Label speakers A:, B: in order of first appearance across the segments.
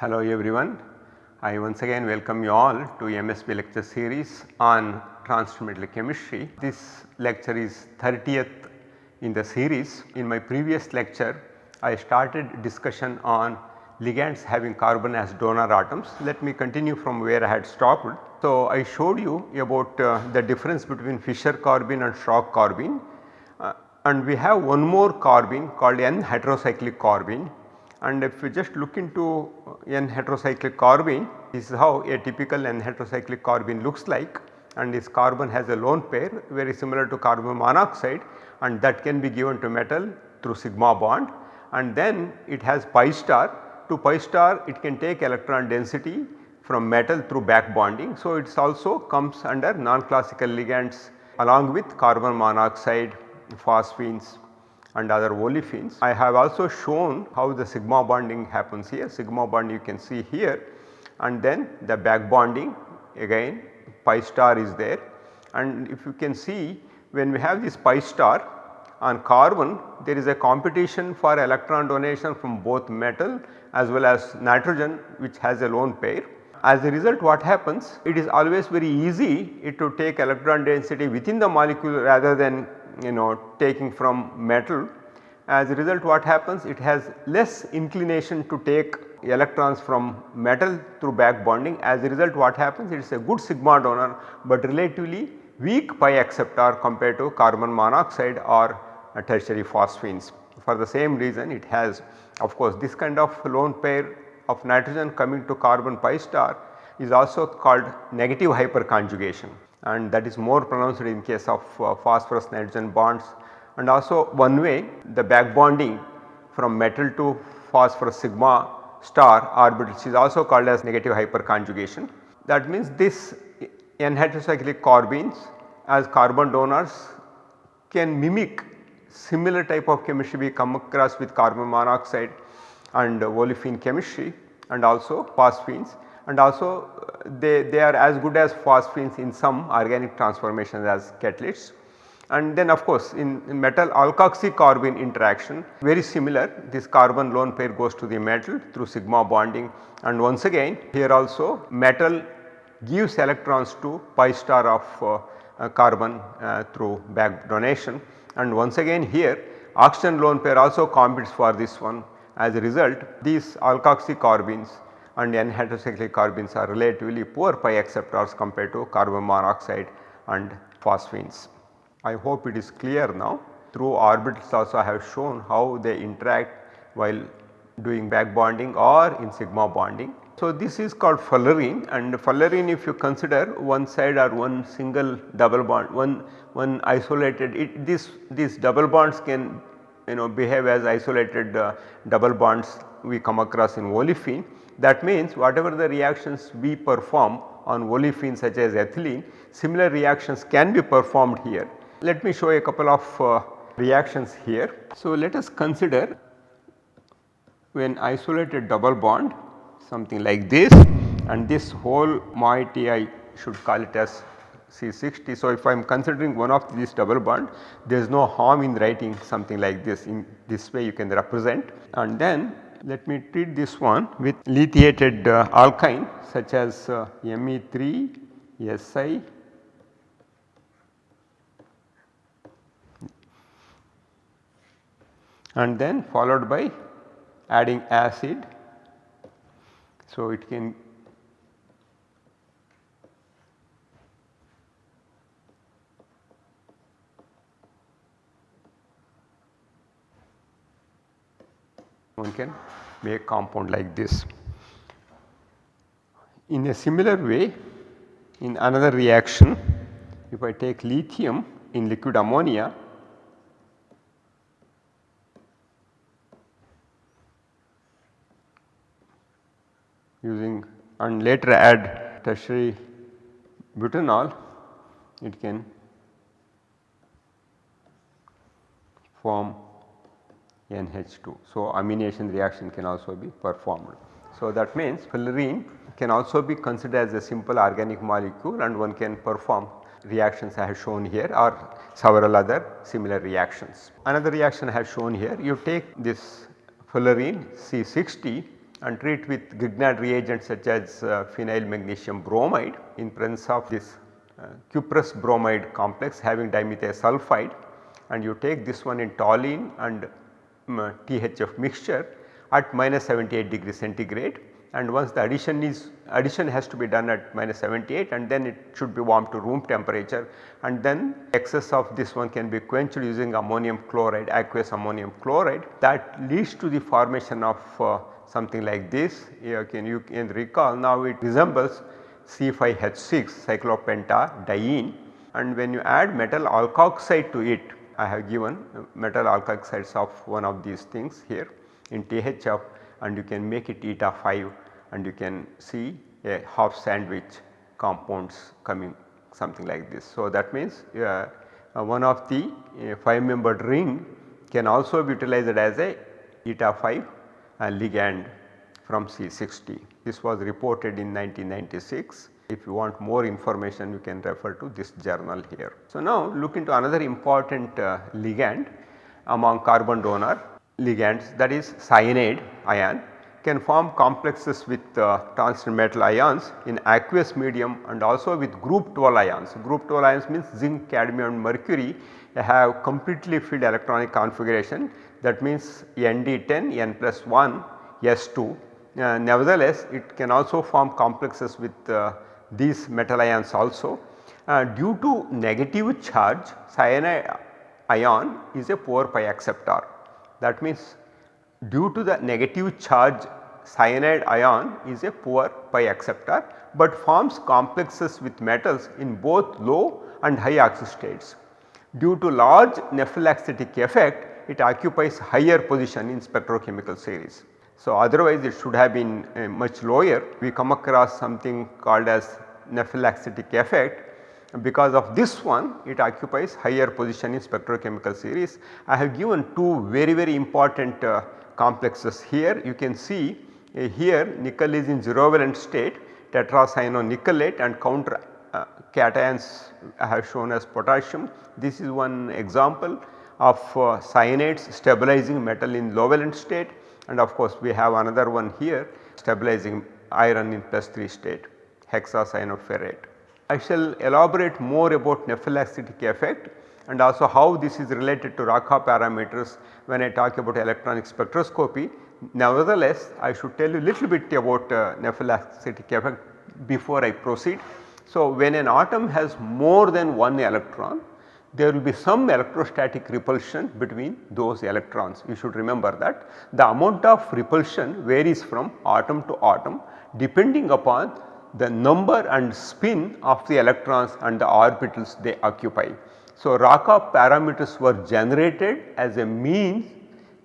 A: Hello everyone. I once again welcome you all to MSB lecture series on transfer chemistry. This lecture is 30th in the series. In my previous lecture I started discussion on ligands having carbon as donor atoms. Let me continue from where I had stopped. So, I showed you about uh, the difference between Fischer carbene and Schrock carbene uh, and we have one more carbene called N heterocyclic carbene and if we just look into uh, N heterocyclic carbene this is how a typical N heterocyclic carbene looks like. And this carbon has a lone pair very similar to carbon monoxide and that can be given to metal through sigma bond. And then it has pi star. To pi star it can take electron density from metal through back bonding. So, it also comes under non-classical ligands along with carbon monoxide, phosphines and other olefins. I have also shown how the sigma bonding happens here, sigma bond you can see here and then the back bonding again pi star is there and if you can see when we have this pi star on carbon there is a competition for electron donation from both metal as well as nitrogen which has a lone pair. As a result what happens it is always very easy it to take electron density within the molecule rather than you know taking from metal. As a result what happens it has less inclination to take electrons from metal through back bonding as a result what happens it is a good sigma donor but relatively weak pi acceptor compared to carbon monoxide or uh, tertiary phosphines. For the same reason it has of course this kind of lone pair of nitrogen coming to carbon pi star is also called negative hyperconjugation. And that is more pronounced in case of uh, phosphorus nitrogen bonds. And also one way the back bonding from metal to phosphorus sigma star orbitals is also called as negative hyperconjugation. That means this N heterocyclic carbenes as carbon donors can mimic similar type of chemistry we come across with carbon monoxide and olefin chemistry and also phosphines. And also uh, they, they are as good as phosphines in some organic transformations as catalysts. And then of course in, metal alkoxy carbene interaction very similar. This carbon lone pair goes to the metal through sigma bonding. And once again here also metal gives electrons to pi star of uh, uh, carbon uh, through back donation. And once again here oxygen lone pair also competes for this one as a result these alkoxy carbenes and N heterocyclic carbenes are relatively poor pi acceptors compared to carbon monoxide and phosphines. I hope it is clear now through orbitals also I have shown how they interact while doing back bonding or in sigma bonding so, this is called fullerene and fullerene if you consider one side or one single double bond one one isolated it this these double bonds can you know behave as isolated uh, double bonds we come across in olefin. That means whatever the reactions we perform on olefin such as ethylene similar reactions can be performed here. Let me show a couple of uh, reactions here. So, let us consider when isolated double bond something like this and this whole moiety I should call it as C60. So, if I am considering one of these double bond there is no harm in writing something like this in this way you can represent and then let me treat this one with lithiated uh, alkyne such as uh, Me3 Si and then followed by adding acid so, it can one can make compound like this. In a similar way in another reaction if I take lithium in liquid ammonia using and later add tertiary butanol it can form NH2. So, amination reaction can also be performed. So, that means fullerene can also be considered as a simple organic molecule and one can perform reactions I have shown here or several other similar reactions. Another reaction I have shown here you take this fullerene C60 and treat with Grignard reagents such as uh, phenyl magnesium bromide in presence of this uh, cuprous bromide complex having dimethyl sulfide and you take this one in toluene and um, of mixture at minus 78 degree centigrade. And once the addition is addition has to be done at minus 78 and then it should be warmed to room temperature. And then excess of this one can be quenched using ammonium chloride aqueous ammonium chloride. That leads to the formation of uh, something like this. You can, you can recall now it resembles C5H6 cyclopentadiene and when you add metal alkoxide to it I have given metal alkoxides of one of these things here in THF and you can make it eta 5 and you can see a half sandwich compounds coming something like this. So, that means uh, uh, one of the uh, 5 membered ring can also be utilized as a eta 5 ligand from C60. This was reported in 1996. If you want more information you can refer to this journal here. So, now look into another important uh, ligand among carbon donor ligands that is cyanide ion can form complexes with uh, metal ions in aqueous medium and also with group 12 ions. Group 12 ions means zinc, cadmium and mercury have completely filled electronic configuration that means Nd10, N plus 1, S2. Uh, nevertheless, it can also form complexes with uh, these metal ions also. Uh, due to negative charge cyanide ion is a poor pi acceptor that means due to the negative charge cyanide ion is a poor pi acceptor but forms complexes with metals in both low and high oxistates. Due to large nephelauxetic effect it occupies higher position in spectrochemical series. So, otherwise it should have been uh, much lower we come across something called as nephelauxetic effect because of this one it occupies higher position in spectrochemical series. I have given two very very important uh, complexes here you can see uh, here nickel is in 0 valent state tetracyanonickelate and counter uh, cations I have shown as potassium. This is one example of uh, cyanides stabilizing metal in low valent state and of course we have another one here stabilizing iron in plus 3 state hexacyanoferrate. I shall elaborate more about nephelauxetic effect and also how this is related to Racah parameters when I talk about electronic spectroscopy. Nevertheless, I should tell you a little bit about uh, effect before I proceed. So, when an atom has more than one electron there will be some electrostatic repulsion between those electrons. You should remember that the amount of repulsion varies from atom to atom depending upon the number and spin of the electrons and the orbitals they occupy. So, Racah parameters were generated as a means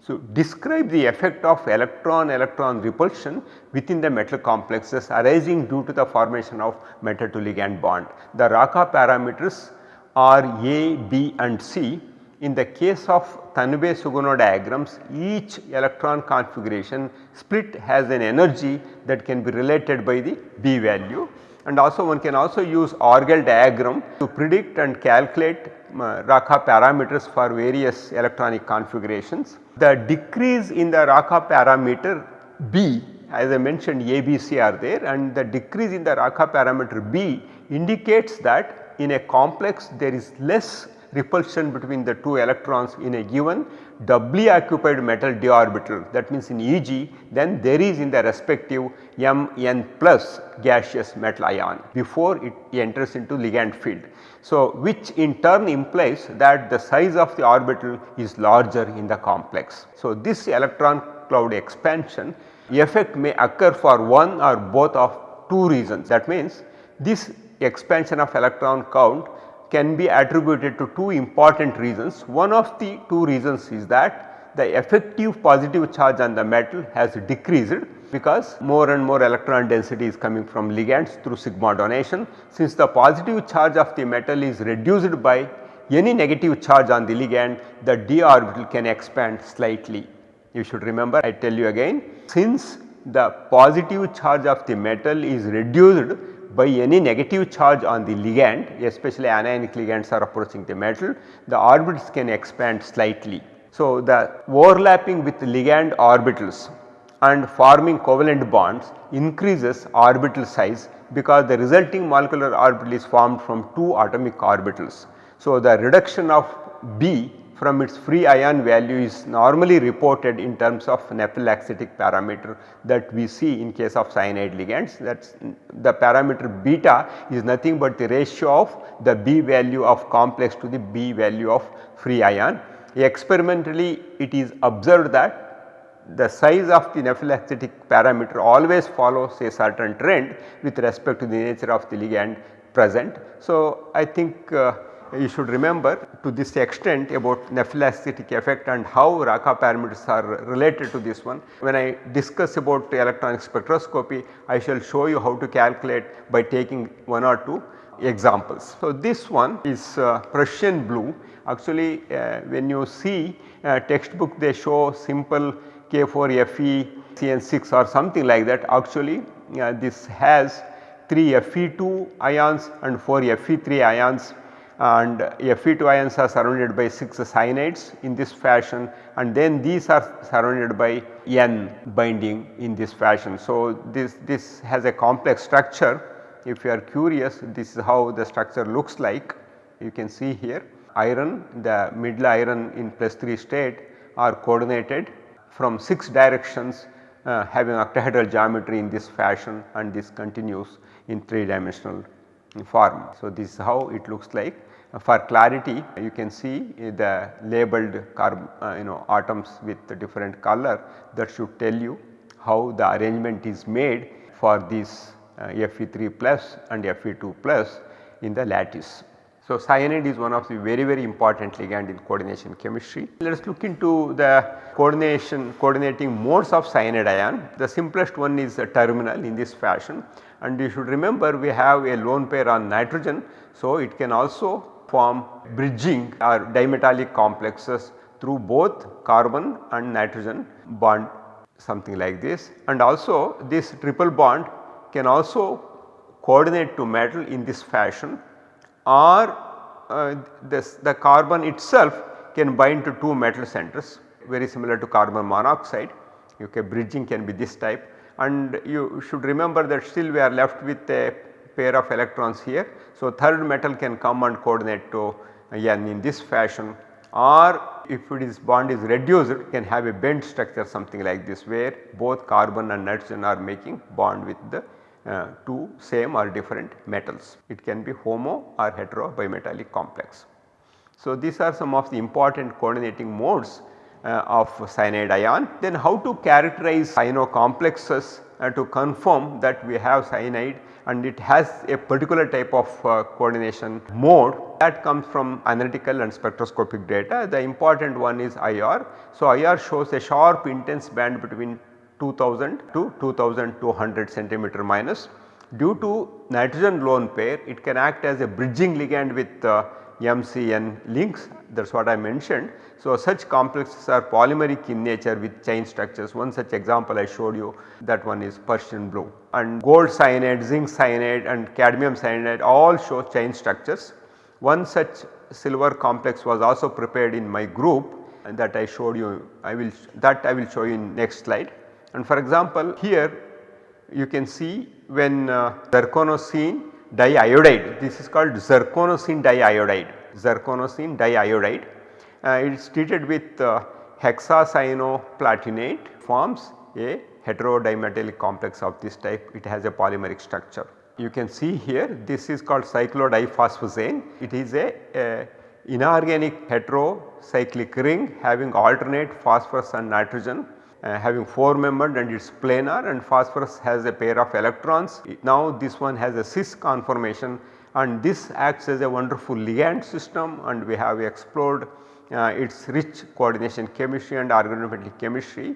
A: to describe the effect of electron electron repulsion within the metal complexes arising due to the formation of metal to ligand bond. The Racah parameters are A, B and C in the case of Tanabe-Sugano diagrams each electron configuration split has an energy that can be related by the B value and also one can also use Orgel diagram to predict and calculate uh, Racah parameters for various electronic configurations. The decrease in the Racah parameter B as I mentioned A, B, C are there and the decrease in the Racah parameter B indicates that in a complex there is less repulsion between the two electrons in a given doubly occupied metal d orbital that means in EG then there is in the respective Mn plus gaseous metal ion before it enters into ligand field. So, which in turn implies that the size of the orbital is larger in the complex. So, this electron cloud expansion effect may occur for one or both of two reasons that means this expansion of electron count can be attributed to two important reasons. One of the two reasons is that the effective positive charge on the metal has decreased because more and more electron density is coming from ligands through sigma donation. Since the positive charge of the metal is reduced by any negative charge on the ligand, the d orbital can expand slightly. You should remember I tell you again since the positive charge of the metal is reduced by any negative charge on the ligand especially anionic ligands are approaching the metal the orbitals can expand slightly. So, the overlapping with ligand orbitals and forming covalent bonds increases orbital size because the resulting molecular orbital is formed from two atomic orbitals. So, the reduction of B from its free ion value is normally reported in terms of nephelauxetic parameter that we see in case of cyanide ligands that is the parameter beta is nothing but the ratio of the B value of complex to the B value of free ion. Experimentally it is observed that the size of the nephelauxetic parameter always follows a certain trend with respect to the nature of the ligand present. So, I think uh, you should remember to this extent about nephelauxetic effect and how Racah parameters are related to this one. When I discuss about electronic spectroscopy, I shall show you how to calculate by taking one or two examples. So, this one is uh, Prussian blue actually uh, when you see uh, textbook they show simple K4Fe CN6 or something like that actually uh, this has 3 Fe2 ions and 4 Fe3 ions and Fe2 ions are surrounded by 6 cyanides in this fashion and then these are surrounded by N binding in this fashion. So, this, this has a complex structure if you are curious this is how the structure looks like you can see here iron the middle iron in plus 3 state are coordinated from 6 directions uh, having octahedral geometry in this fashion and this continues in 3 dimensional form. So, this is how it looks like for clarity you can see the labeled uh, you know atoms with the different color that should tell you how the arrangement is made for this uh, Fe3 plus and Fe2 plus in the lattice. So, cyanide is one of the very very important ligand in coordination chemistry. Let us look into the coordination coordinating modes of cyanide ion. The simplest one is the terminal in this fashion and you should remember we have a lone pair on nitrogen. So, it can also form bridging or dimetallic complexes through both carbon and nitrogen bond something like this. And also this triple bond can also coordinate to metal in this fashion. Or uh, this the carbon itself can bind to two metal centers very similar to carbon monoxide. Okay bridging can be this type and you should remember that still we are left with a pair of electrons here. So, third metal can come and coordinate to N in this fashion or if it is bond is reduced it can have a bent structure something like this where both carbon and nitrogen are making bond with the uh, two same or different metals. It can be homo or hetero bimetallic complex. So, these are some of the important coordinating modes of cyanide ion. Then how to characterize cyano complexes uh, to confirm that we have cyanide and it has a particular type of uh, coordination mode that comes from analytical and spectroscopic data. The important one is IR. So, IR shows a sharp intense band between 2000 to 2200 centimeter minus. Due to nitrogen lone pair it can act as a bridging ligand with uh, MCN links that is what I mentioned. So, such complexes are polymeric in nature with chain structures one such example I showed you that one is Prussian blue and gold cyanide, zinc cyanide and cadmium cyanide all show chain structures. One such silver complex was also prepared in my group and that I showed you I will that I will show you in next slide. And for example here you can see when uh, zirconocene diiodide this is called zirconocene diiodide zirconocene diiodide it is treated with uh, hexacyanoplatinate forms a heterodimetallic complex of this type it has a polymeric structure. You can see here this is called cyclodiphosphazane it is a, a inorganic heterocyclic ring having alternate phosphorus and nitrogen uh, having 4 membered and it is planar and phosphorus has a pair of electrons. Now this one has a cis conformation and this acts as a wonderful ligand system and we have explored uh, its rich coordination chemistry and organometallic chemistry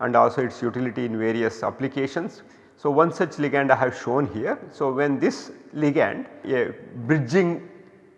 A: and also its utility in various applications. So, one such ligand I have shown here. So, when this ligand a bridging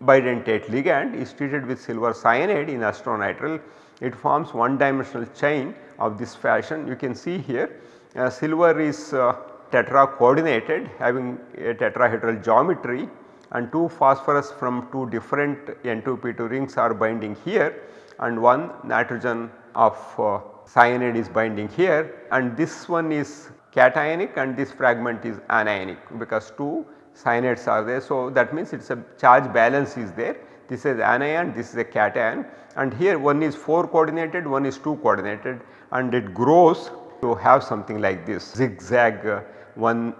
A: bidentate ligand is treated with silver cyanide in azithromycin it forms one dimensional chain of this fashion. You can see here uh, silver is uh, tetra coordinated having a tetrahedral geometry and 2 phosphorus from 2 different N2P2 rings are binding here and one nitrogen of uh, cyanide is binding here and this one is cationic and this fragment is anionic because two cyanides are there. So, that means it is a charge balance is there this is anion this is a cation and here one is 4 coordinated one is 2 coordinated and it grows to have something like this zigzag uh, one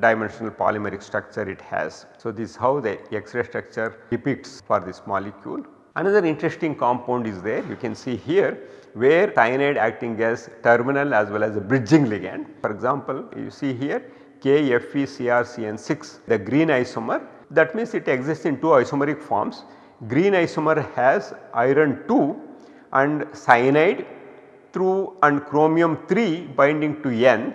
A: dimensional polymeric structure it has. So, this is how the X-ray structure depicts for this molecule. Another interesting compound is there you can see here where cyanide acting as terminal as well as a bridging ligand. For example, you see here KFeCrCN6 the green isomer that means it exists in two isomeric forms. Green isomer has iron 2 and cyanide through and chromium 3 binding to N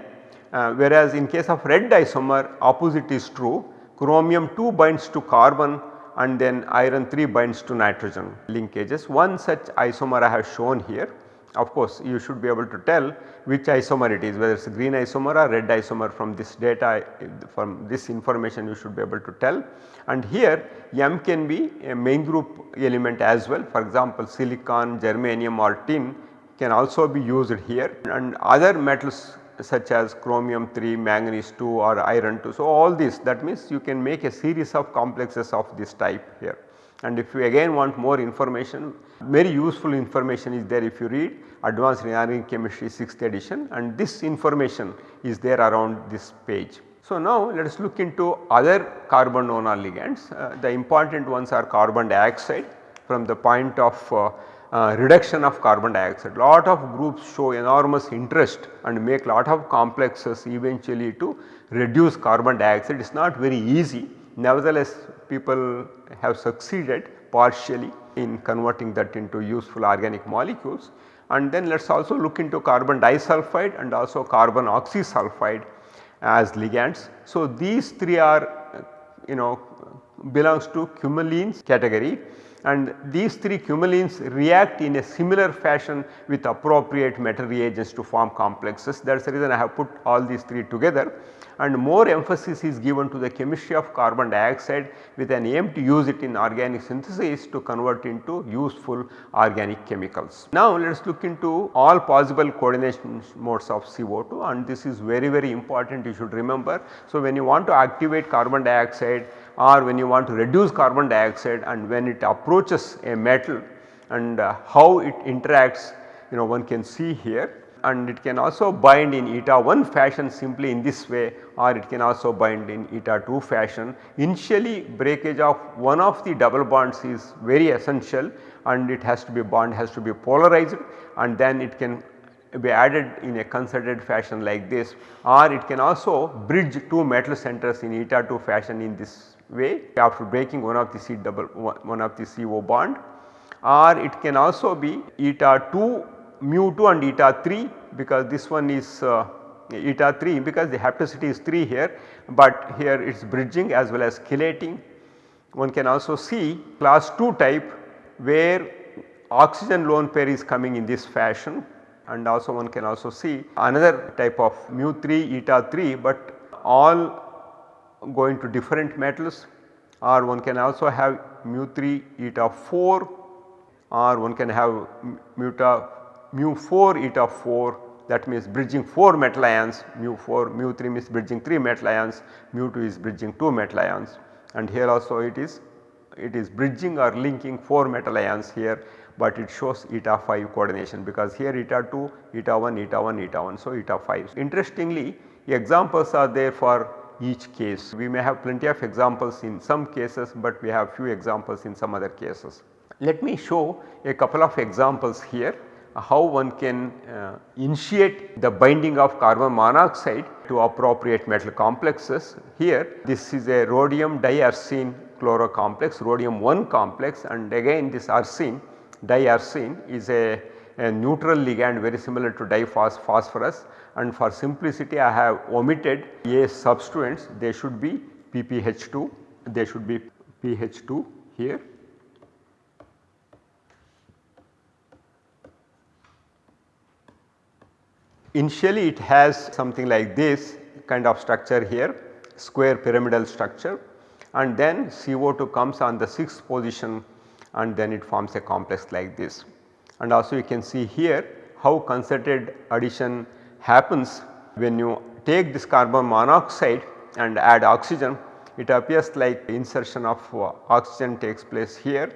A: uh, whereas in case of red isomer opposite is true. Chromium 2 binds to carbon and then iron 3 binds to nitrogen. Linkages. One such isomer I have shown here. Of course, you should be able to tell which isomer it is whether it is green isomer or red isomer. From this data from this information you should be able to tell. And here M can be a main group element as well. For example silicon, germanium or tin can also be used here. And other metals such as chromium 3, manganese 2 or iron 2. So, all this that means you can make a series of complexes of this type here and if you again want more information very useful information is there if you read advanced inorganic chemistry 6th edition and this information is there around this page. So, now let us look into other carbon donor ligands uh, the important ones are carbon dioxide from the point of uh, uh, reduction of carbon dioxide. Lot of groups show enormous interest and make lot of complexes eventually to reduce carbon dioxide. It is not very easy nevertheless people have succeeded partially in converting that into useful organic molecules. And then let us also look into carbon disulfide and also carbon oxysulfide as ligands. So, these three are you know belongs to cumulenes category and these three cumulenes react in a similar fashion with appropriate metal reagents to form complexes that is the reason I have put all these three together and more emphasis is given to the chemistry of carbon dioxide with an aim to use it in organic synthesis to convert into useful organic chemicals. Now let us look into all possible coordination modes of CO2 and this is very very important you should remember. So when you want to activate carbon dioxide or when you want to reduce carbon dioxide and when it approaches a metal and uh, how it interacts you know one can see here and it can also bind in eta 1 fashion simply in this way or it can also bind in eta 2 fashion. Initially breakage of one of the double bonds is very essential and it has to be bond has to be polarized and then it can be added in a concerted fashion like this or it can also bridge two metal centers in eta 2 fashion in this way after breaking one of the C double one of the CO bond or it can also be eta 2 mu 2 and eta 3 because this one is uh, eta 3 because the hapticity is 3 here, but here it is bridging as well as chelating. One can also see class 2 type where oxygen lone pair is coming in this fashion and also one can also see another type of mu 3 eta 3, but all going to different metals. Or one can also have mu 3 eta 4 or one can have mu mu 4 eta 4 that means bridging 4 metal ions. Mu 4 mu 3 means bridging 3 metal ions. Mu 2 is bridging 2 metal ions. And here also it is it is bridging or linking 4 metal ions here but it shows eta 5 coordination because here eta 2 eta 1 eta 1 eta 1 so eta 5. Interestingly examples are there for each case we may have plenty of examples in some cases but we have few examples in some other cases. Let me show a couple of examples here how one can uh, initiate the binding of carbon monoxide to appropriate metal complexes. Here this is a rhodium diarsine chloro complex rhodium 1 complex and again this arsine diarsine is a, a neutral ligand very similar to diphosphorus and for simplicity I have omitted A substituents they should be PPH2 they should be PH2 here. Initially it has something like this kind of structure here square pyramidal structure. And then CO2 comes on the 6th position and then it forms a complex like this. And also you can see here how concerted addition happens when you take this carbon monoxide and add oxygen it appears like insertion of uh, oxygen takes place here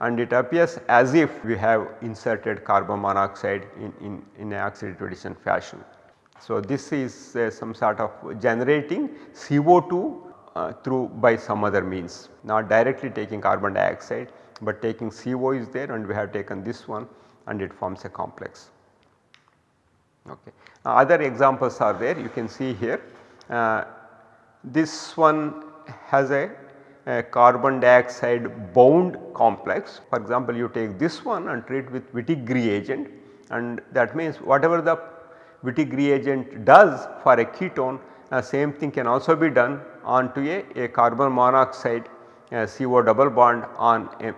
A: and it appears as if we have inserted carbon monoxide in, in, in a oxidative addition fashion. So, this is uh, some sort of generating CO2 uh, through by some other means not directly taking carbon dioxide, but taking CO is there and we have taken this one and it forms a complex. Okay. Other examples are there you can see here uh, this one has a a carbon dioxide bound complex. For example, you take this one and treat with Wittig reagent and that means whatever the Wittig reagent does for a ketone uh, same thing can also be done onto a, a carbon monoxide a CO double bond on a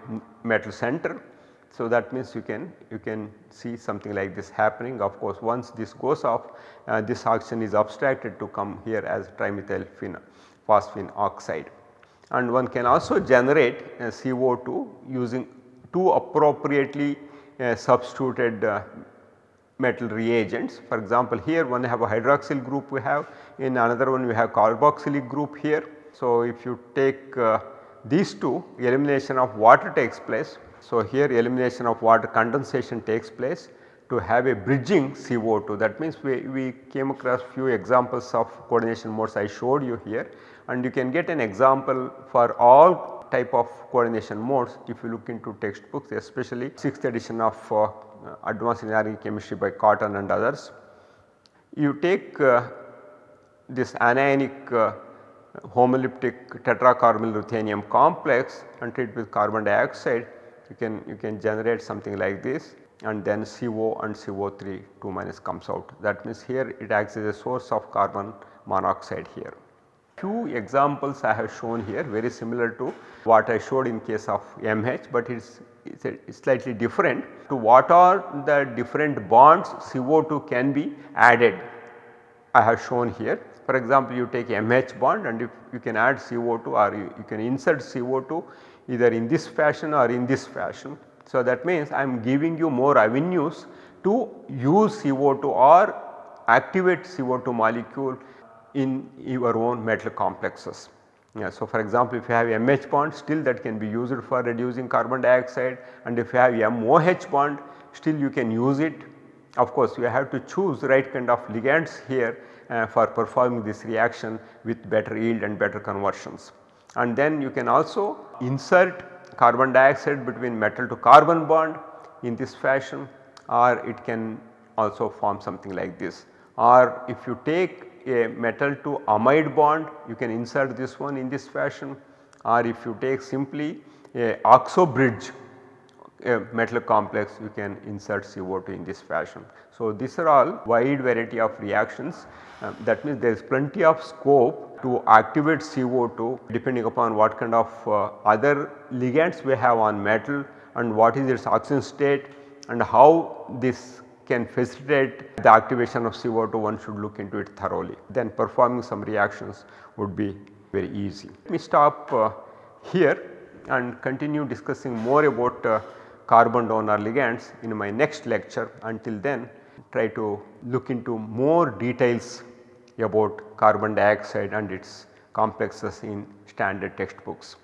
A: metal center. So, that means you can you can see something like this happening of course once this goes off uh, this oxygen is abstracted to come here as trimethyl phosphine oxide and one can also generate CO2 using two appropriately uh, substituted uh, metal reagents. For example, here one have a hydroxyl group we have in another one we have carboxylic group here. So, if you take uh, these two elimination of water takes place. So, here elimination of water condensation takes place to have a bridging CO2 that means we, we came across few examples of coordination modes I showed you here. And you can get an example for all type of coordination modes if you look into textbooks especially 6th edition of uh, advanced inorganic chemistry by Cotton and others. You take uh, this anionic uh, homoleptic tetracarbonyl ruthenium complex and treat with carbon dioxide you can you can generate something like this and then CO and CO3 2 minus comes out. That means here it acts as a source of carbon monoxide here. Few examples I have shown here very similar to what I showed in case of MH, but it is it's slightly different. To what are the different bonds CO2 can be added I have shown here. For example, you take MH bond and if you can add CO2 or you, you can insert CO2 either in this fashion or in this fashion. So, that means I am giving you more avenues to use CO2 or activate CO2 molecule in your own metal complexes. Yeah, so, for example, if you have MH bond still that can be used for reducing carbon dioxide and if you have MOH bond still you can use it. Of course, you have to choose the right kind of ligands here uh, for performing this reaction with better yield and better conversions. And then you can also insert carbon dioxide between metal to carbon bond in this fashion or it can also form something like this or if you take a metal to amide bond you can insert this one in this fashion or if you take simply a oxo bridge a metal complex you can insert CO2 in this fashion. So, these are all wide variety of reactions uh, that means there is plenty of scope to activate CO2 depending upon what kind of uh, other ligands we have on metal and what is its oxidation state and how this can facilitate the activation of CO2 one should look into it thoroughly then performing some reactions would be very easy. Let me stop uh, here and continue discussing more about uh, carbon donor ligands in my next lecture until then try to look into more details about carbon dioxide and its complexes in standard textbooks.